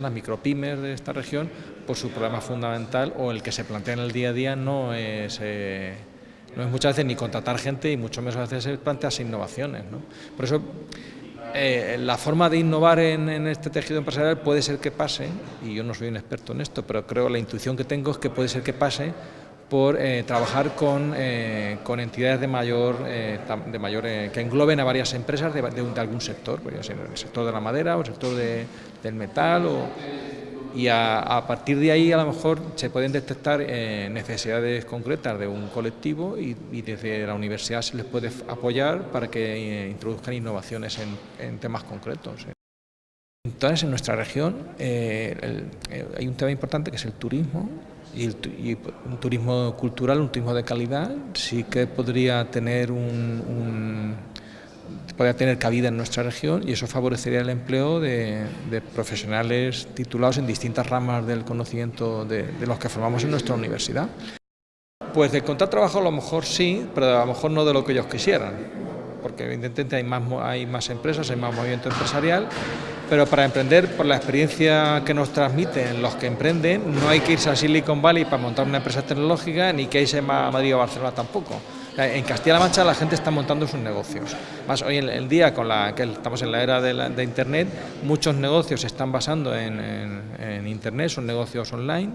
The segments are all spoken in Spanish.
Las micropymes de esta región, por su problema fundamental o el que se plantea en el día a día no es, eh, no es muchas veces ni contratar gente y mucho menos a veces es plantearse innovaciones. ¿no? Por eso eh, la forma de innovar en, en, este tejido empresarial puede ser que pase, y yo no soy un experto en esto, pero creo la intuición que tengo es que puede ser que pase por eh, trabajar con, eh, con, entidades de mayor, eh, de mayor que engloben a varias empresas de, algún sector, pues, en el sector de la madera o el sector de, del metal, y a, a, partir de ahí a lo mejor se pueden detectar necesidades concretas de un colectivo y, y, desde la universidad se les puede apoyar para que introduzcan innovaciones en temas concretos. Entonces, en nuestra región el, hay un tema importante que es el turismo, y, y, un turismo cultural, un turismo de calidad, sí que podría tener un, un, podría tener cabida en nuestra región y eso favorecería el empleo de, de profesionales titulados en distintas ramas del conocimiento de, de, los que formamos en nuestra universidad. Pues de encontrar trabajo a lo mejor sí, pero a lo mejor no de lo que ellos quisieran, porque evidentemente hay más, hay más empresas, hay más movimiento empresarial pero para emprender, por la experiencia que nos transmiten los que emprenden, no hay que irse a Silicon Valley para montar una empresa tecnológica, ni que irse a Madrid o Barcelona tampoco. En Castilla-La Mancha la gente está montando sus negocios. Más hoy en el día, con la que estamos en la era de, la, Internet, muchos negocios se están basando en, Internet, son negocios online,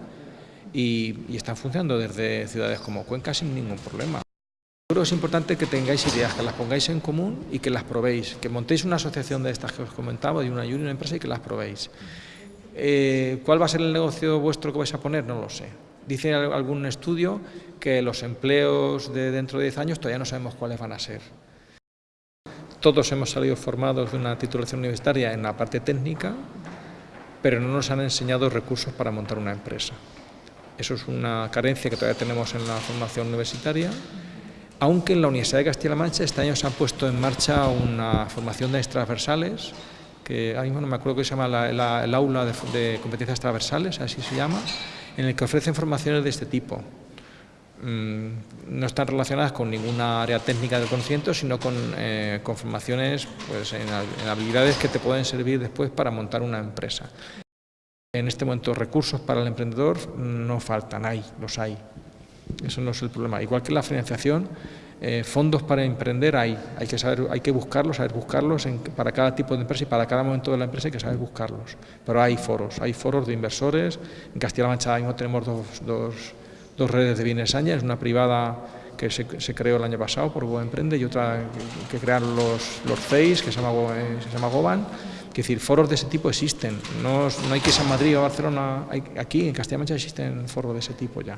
y están funcionando desde ciudades como Cuenca sin ningún problema. Creo que es importante que tengáis ideas, que las pongáis en común y que las probéis, que montéis una asociación de estas que os comentaba, de una y una empresa y que las probéis. Eh, ¿Cuál va a ser el negocio vuestro que vais a poner? No lo sé. Dice algún estudio que los empleos de dentro de 10 años todavía no sabemos cuáles van a ser. Todos hemos salido formados de una titulación universitaria en la parte técnica, pero no nos han enseñado recursos para montar una empresa. Eso es una carencia que todavía tenemos en la formación universitaria aunque en la Universidad de Castilla-La Mancha este año se ha puesto en marcha una formación de transversales, que ahora mismo no me acuerdo que se llama la, el aula de, competencias transversales, así se llama, en el que ofrecen formaciones de este tipo. Mm, no están relacionadas con ninguna área técnica del conocimiento, sino con, eh, con formaciones pues, en, en habilidades que te pueden servir después para montar una empresa. En este momento recursos para el emprendedor no faltan, hay, los hay. Eso no es el problema. Igual que la financiación, eh, fondos para emprender hay, hay que saber, hay que buscarlos, saber buscarlos en, para cada tipo de empresa y para cada momento de la empresa hay que saber buscarlos. Pero hay foros, hay foros de inversores. En Castilla-La Mancha mismo tenemos dos, dos, dos redes de bienes es una privada que se, se, creó el año pasado por Go Emprende y otra que, que crearon los, los CEIS, que se llama, eh, se llama Goban. Es decir, foros de ese tipo existen. No, no hay que ir a Madrid o Barcelona. Hay, aquí en Castilla-La Mancha existen foros de ese tipo ya.